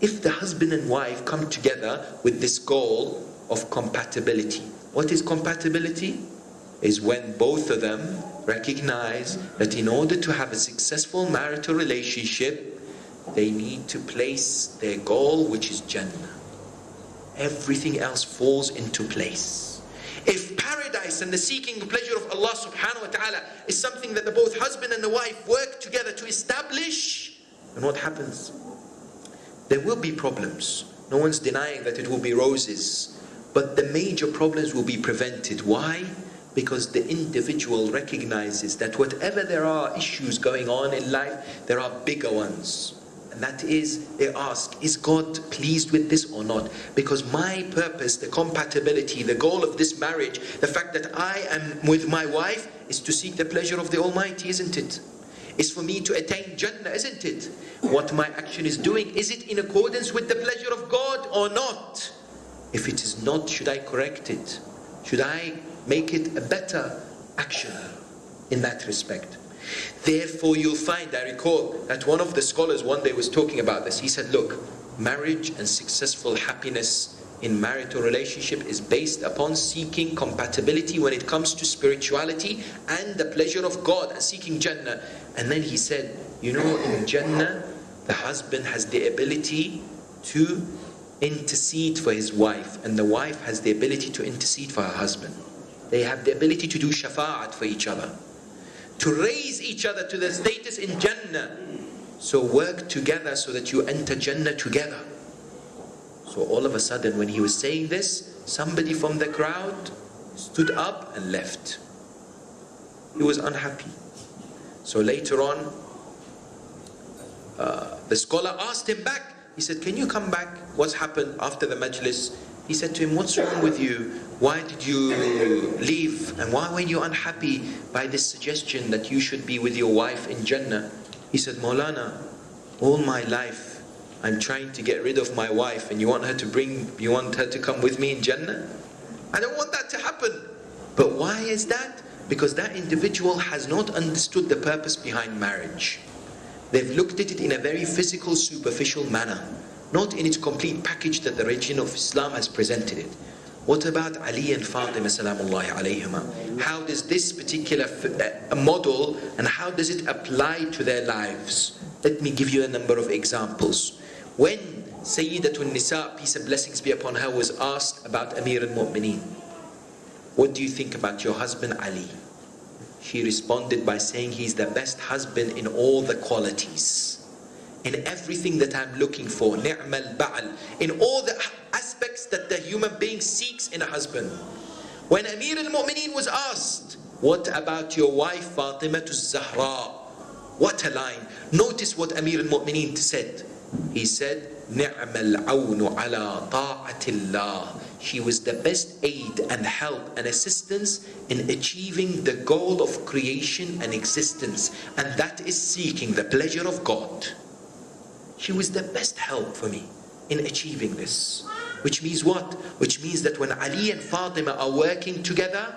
if the husband and wife come together with this goal of compatibility. What is compatibility? Is when both of them recognize that in order to have a successful marital relationship, they need to place their goal, which is Jannah. Everything else falls into place. If paradise and the seeking pleasure of Allah subhanahu wa ta'ala is something that the both husband and the wife work together to establish, then what happens? There will be problems. No one's denying that it will be roses. But the major problems will be prevented. Why? Because the individual recognizes that whatever there are issues going on in life, there are bigger ones. And that is, they ask, is God pleased with this or not? Because my purpose, the compatibility, the goal of this marriage, the fact that I am with my wife is to seek the pleasure of the Almighty, isn't it? Is for me to attain Jannah, isn't it? What my action is doing, is it in accordance with the pleasure of God or not? If it is not, should I correct it? Should I make it a better action in that respect? Therefore, you'll find, I recall that one of the scholars one day was talking about this. He said, Look, marriage and successful happiness in marital relationship is based upon seeking compatibility when it comes to spirituality and the pleasure of God and seeking Jannah. And then he said, You know, in Jannah, the husband has the ability to intercede for his wife, and the wife has the ability to intercede for her husband. They have the ability to do shafa'at for each other, to raise each other to the status in Jannah. So work together so that you enter Jannah together. So all of a sudden, when he was saying this, somebody from the crowd stood up and left. He was unhappy. So later on, uh, the scholar asked him back, he said, Can you come back? What's happened after the majlis? He said to him, What's wrong with you? Why did you leave? And why were you unhappy by this suggestion that you should be with your wife in Jannah? He said, Maulana, all my life I'm trying to get rid of my wife and you want her to bring, you want her to come with me in Jannah? I don't want that to happen. But why is that? Because that individual has not understood the purpose behind marriage. They've looked at it in a very physical, superficial manner, not in its complete package that the religion of Islam has presented it. What about Ali and Fatima salamullahi alayhima? How does this particular uh, model and how does it apply to their lives? Let me give you a number of examples. When Sayyidatun Nisa, peace and blessings be upon her, was asked about Amir al-Mu'mineen, what do you think about your husband Ali? She responded by saying he's the best husband in all the qualities. In everything that I'm looking for, ni'mal ba'al. In all the aspects that the human being seeks in a husband. When Amir al-Mu'mineen was asked, what about your wife Fatima Zahra? What a line. Notice what Amir al-Mu'mineen said. He said, awnu ala ta'atillah she was the best aid and help and assistance in achieving the goal of creation and existence, and that is seeking the pleasure of God. She was the best help for me in achieving this. Which means what? Which means that when Ali and Fatima are working together,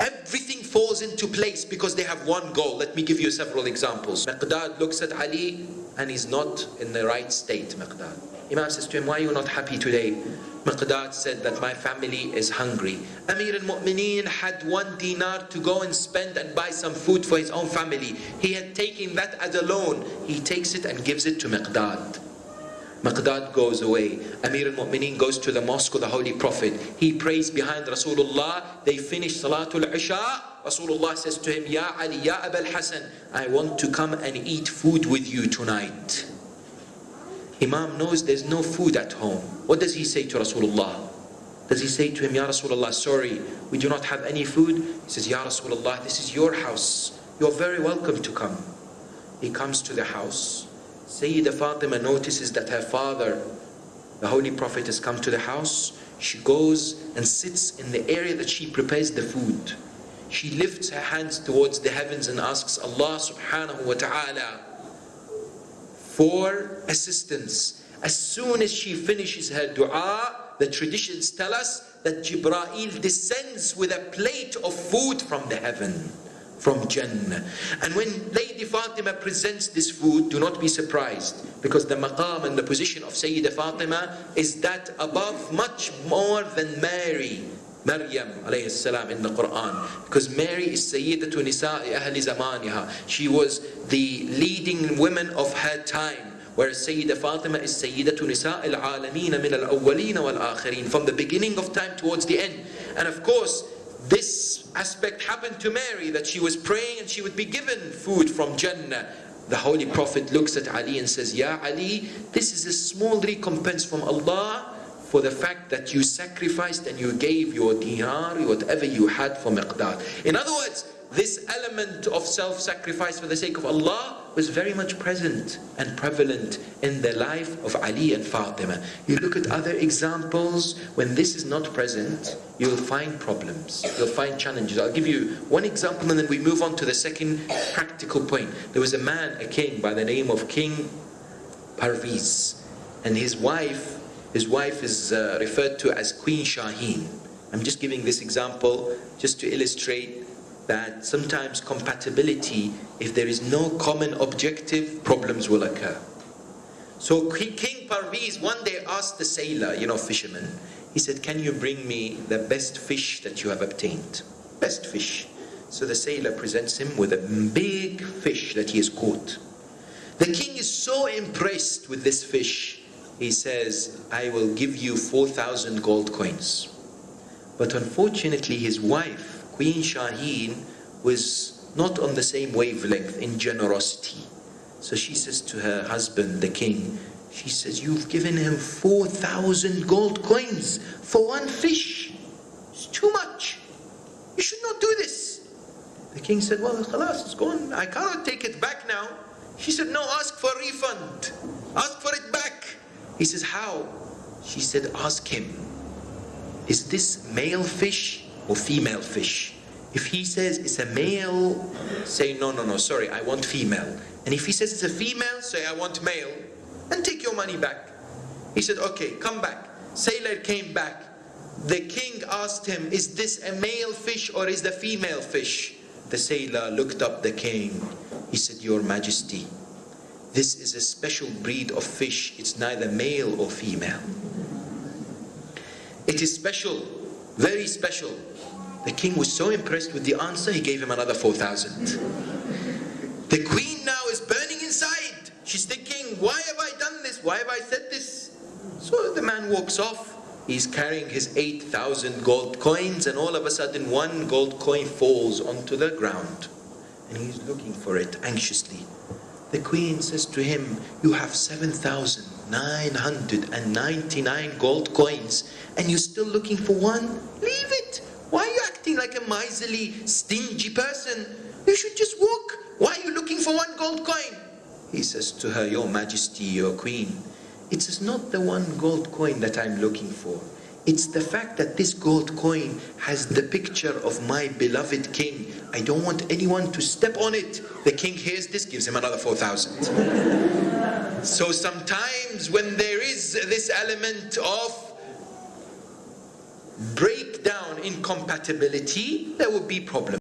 everything falls into place because they have one goal. Let me give you several examples. Miqdad looks at Ali and he's not in the right state, Miqdad. Imam says to him, why are you not happy today? Miqdad said that my family is hungry. Amir al-Mu'mineen had one dinar to go and spend and buy some food for his own family. He had taken that as a loan. He takes it and gives it to Miqdad. Miqdad goes away. Amir al-Mu'mineen goes to the mosque of the Holy Prophet. He prays behind Rasulullah. They finish Salatul Isha. Rasulullah says to him, Ya Ali, Ya Abul Hasan, I want to come and eat food with you tonight. Imam knows there's no food at home. What does he say to Rasulullah? Does he say to him, Ya Rasulullah, sorry, we do not have any food? He says, Ya Rasulullah, this is your house. You're very welcome to come. He comes to the house. Sayyidah Fatima notices that her father, the Holy Prophet, has come to the house. She goes and sits in the area that she prepares the food. She lifts her hands towards the heavens and asks Allah subhanahu wa ta'ala for assistance. As soon as she finishes her dua, the traditions tell us that Jibra'il descends with a plate of food from the heaven. From Jannah. And when Lady Fatima presents this food, do not be surprised because the maqam and the position of Sayyida Fatima is that above much more than Mary. Maryam alayhi salam in the Quran because Mary is Sayyidatu Nisa'i Ahli Zamaniha. She was the leading woman of her time. Whereas Sayyida Fatima is Sayyidatu Nisa'i al-Alameen min al-awwaleen wal-akhirin from the beginning of time towards the end. And of course, this aspect happened to Mary that she was praying and she would be given food from Jannah. The Holy Prophet looks at Ali and says, Ya Ali, this is a small recompense from Allah for the fact that you sacrificed and you gave your dinar, whatever you had for Miqdad. In other words, this element of self-sacrifice for the sake of Allah was very much present and prevalent in the life of Ali and Fatima. You look at other examples, when this is not present, you'll find problems, you'll find challenges. I'll give you one example and then we move on to the second practical point. There was a man, a king by the name of King Parviz, and his wife, his wife is uh, referred to as Queen Shaheen. I'm just giving this example just to illustrate that sometimes compatibility, if there is no common objective, problems will occur. So King Parviz one day asked the sailor, you know, fisherman, he said, can you bring me the best fish that you have obtained? Best fish. So the sailor presents him with a big fish that he has caught. The king is so impressed with this fish, he says, I will give you 4,000 gold coins. But unfortunately his wife Queen Shaheen was not on the same wavelength in generosity. So she says to her husband, the king, she says, You've given him 4,000 gold coins for one fish. It's too much. You should not do this. The king said, Well, khalas, it's gone. I cannot take it back now. She said, No, ask for a refund. Ask for it back. He says, How? She said, Ask him. Is this male fish or female fish. If he says it's a male, say no, no, no, sorry, I want female. And if he says it's a female, say I want male, and take your money back. He said, okay, come back. Sailor came back. The king asked him, is this a male fish or is the female fish? The sailor looked up the king. He said, your majesty, this is a special breed of fish. It's neither male or female. It is special, very special. The king was so impressed with the answer, he gave him another 4,000. The queen now is burning inside. She's thinking, why have I done this? Why have I said this? So the man walks off. He's carrying his 8,000 gold coins and all of a sudden one gold coin falls onto the ground. And he's looking for it anxiously. The queen says to him, you have 7,999 gold coins and you're still looking for one? Leave it. Why are you acting like a miserly, stingy person? You should just walk. Why are you looking for one gold coin? He says to her, Your Majesty, your Queen, it is not the one gold coin that I'm looking for. It's the fact that this gold coin has the picture of my beloved king. I don't want anyone to step on it. The king hears this, gives him another 4,000. so sometimes when there is this element of breakdown incompatibility, there will be problems.